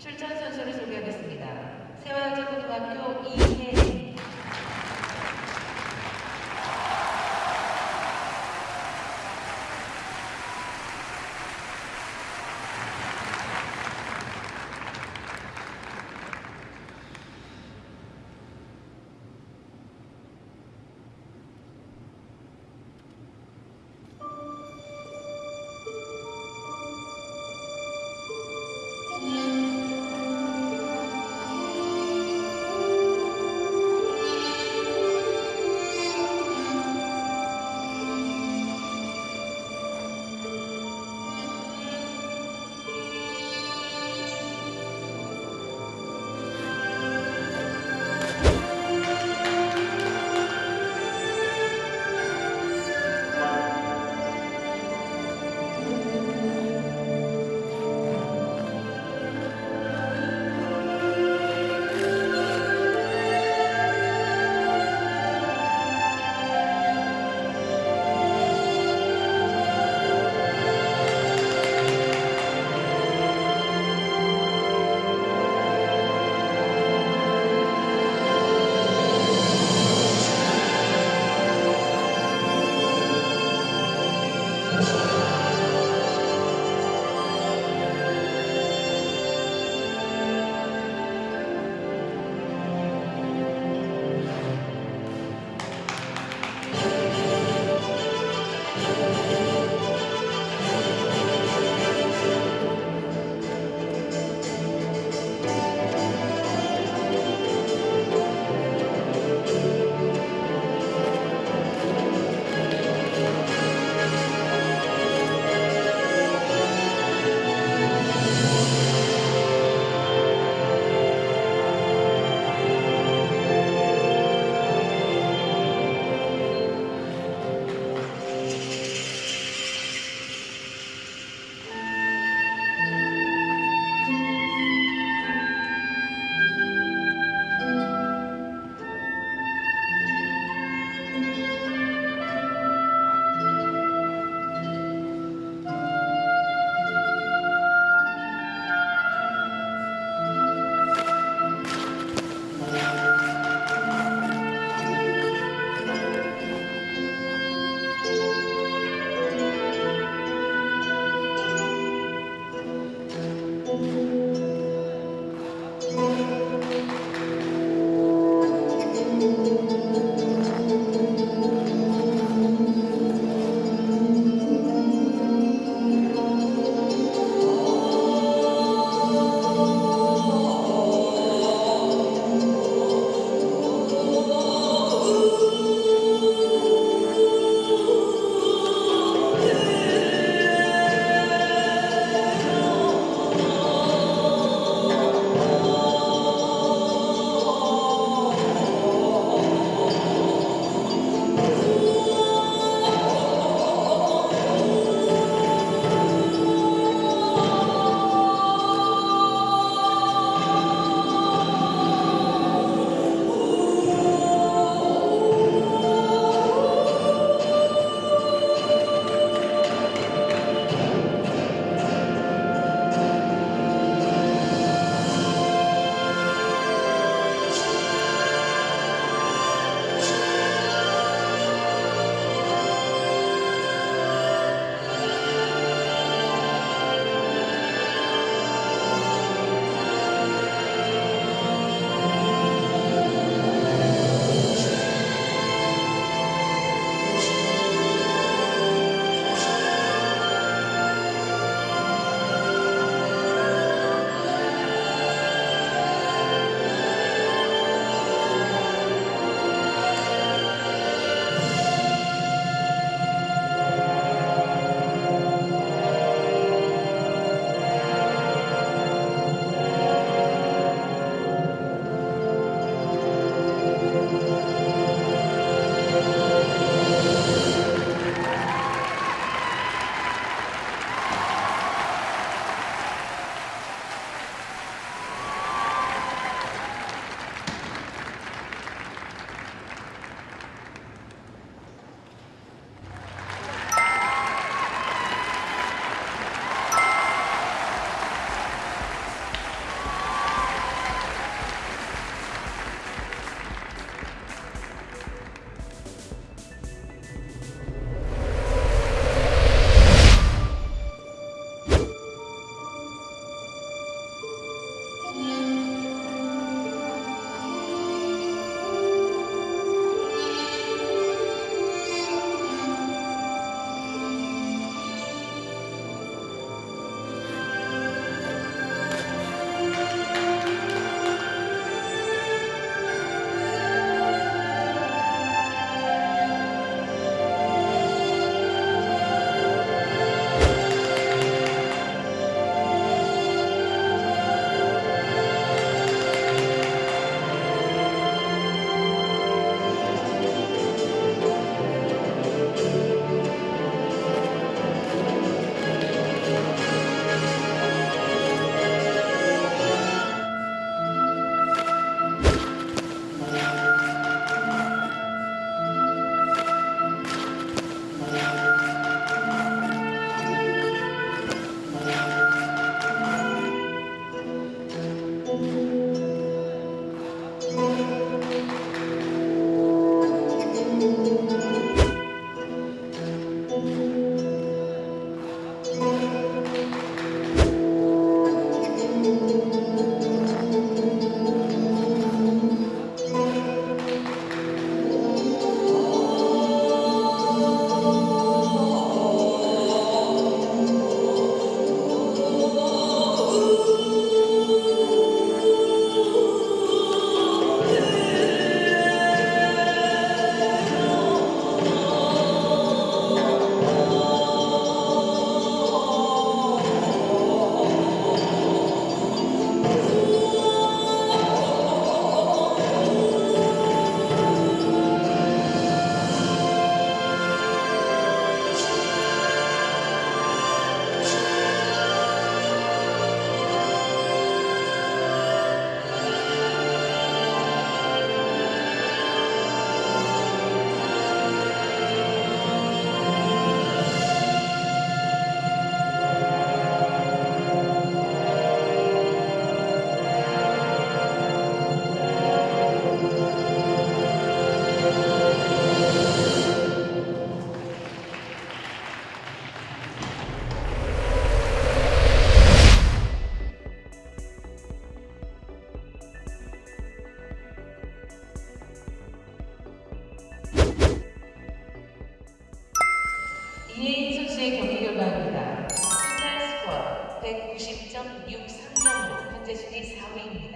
출전 선수를 소개하겠습니다. 세화여자고등학교 이혜진 이혜인 선수의 경기 결과입니다. 토탈 스코어 190.63점으로 현재 순위 4위입니다.